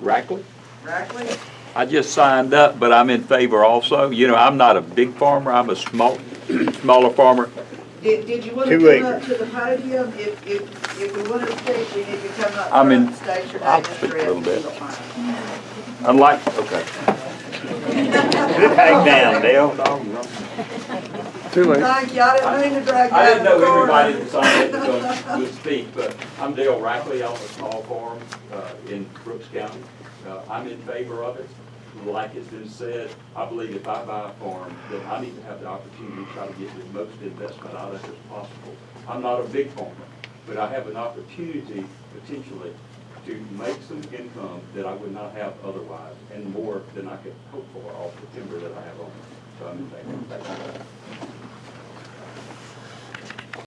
Rackley. Rackley? I just signed up, but I'm in favor also. You know, I'm not a big farmer, I'm a small, smaller farmer. Did, did you want Two to come up to the podium? If, if, if we want to speak, we need to come up I'm front in- and state your I'll name and speak a address. little bit. don't mind. Unlike, okay. Hang down, Dale. Too late. Thank you, I didn't mean to drag you I didn't know corner. everybody that signed up was gonna would speak, but I'm Dale Rackley, I'm a small farm uh, in Brooks County. Uh, I'm in favor of it. Like it's been said, I believe if I buy a farm, then I need to have the opportunity to try to get the most investment out of it as possible. I'm not a big farmer, but I have an opportunity potentially to make some income that I would not have otherwise, and more than I could hope for off the timber that I have on it. So I'm in favor. Thank you.